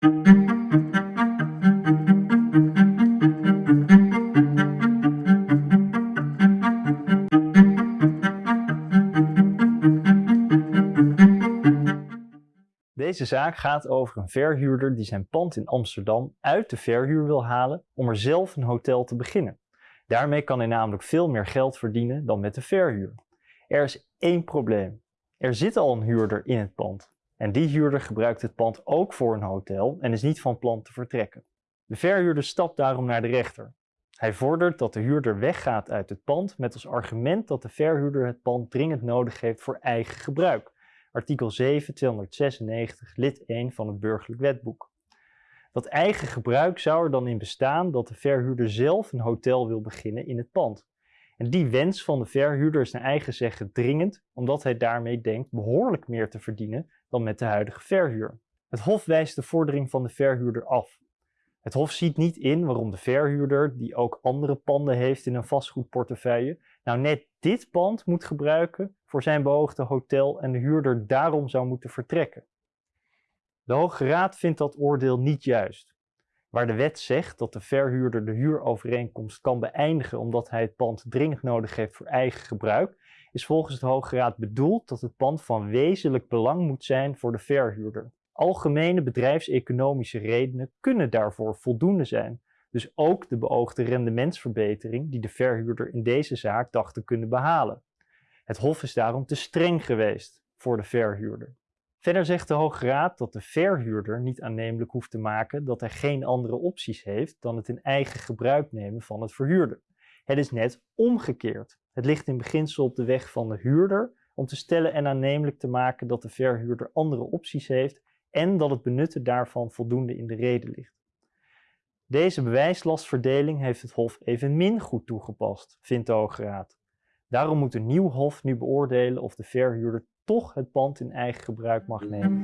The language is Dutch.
Deze zaak gaat over een verhuurder die zijn pand in Amsterdam uit de verhuur wil halen om er zelf een hotel te beginnen. Daarmee kan hij namelijk veel meer geld verdienen dan met de verhuur. Er is één probleem. Er zit al een huurder in het pand. En die huurder gebruikt het pand ook voor een hotel en is niet van plan te vertrekken. De verhuurder stapt daarom naar de rechter. Hij vordert dat de huurder weggaat uit het pand met als argument dat de verhuurder het pand dringend nodig heeft voor eigen gebruik. Artikel 7, 296, lid 1 van het burgerlijk wetboek. Dat eigen gebruik zou er dan in bestaan dat de verhuurder zelf een hotel wil beginnen in het pand. En die wens van de verhuurder is naar eigen zeggen dringend, omdat hij daarmee denkt behoorlijk meer te verdienen dan met de huidige verhuur. Het Hof wijst de vordering van de verhuurder af. Het Hof ziet niet in waarom de verhuurder, die ook andere panden heeft in een vastgoedportefeuille, nou net dit pand moet gebruiken voor zijn beoogde hotel en de huurder daarom zou moeten vertrekken. De Hoge Raad vindt dat oordeel niet juist. Waar de wet zegt dat de verhuurder de huurovereenkomst kan beëindigen omdat hij het pand dringend nodig heeft voor eigen gebruik, is volgens de Hoge Raad bedoeld dat het pand van wezenlijk belang moet zijn voor de verhuurder. Algemene bedrijfseconomische redenen kunnen daarvoor voldoende zijn, dus ook de beoogde rendementsverbetering die de verhuurder in deze zaak dacht te kunnen behalen. Het Hof is daarom te streng geweest voor de verhuurder. Verder zegt de Hoge Raad dat de verhuurder niet aannemelijk hoeft te maken dat hij geen andere opties heeft dan het in eigen gebruik nemen van het verhuurder. Het is net omgekeerd. Het ligt in beginsel op de weg van de huurder om te stellen en aannemelijk te maken dat de verhuurder andere opties heeft en dat het benutten daarvan voldoende in de reden ligt. Deze bewijslastverdeling heeft het Hof evenmin goed toegepast, vindt de Hoge Raad. Daarom moet een nieuw Hof nu beoordelen of de verhuurder toch het pand in eigen gebruik mag nemen.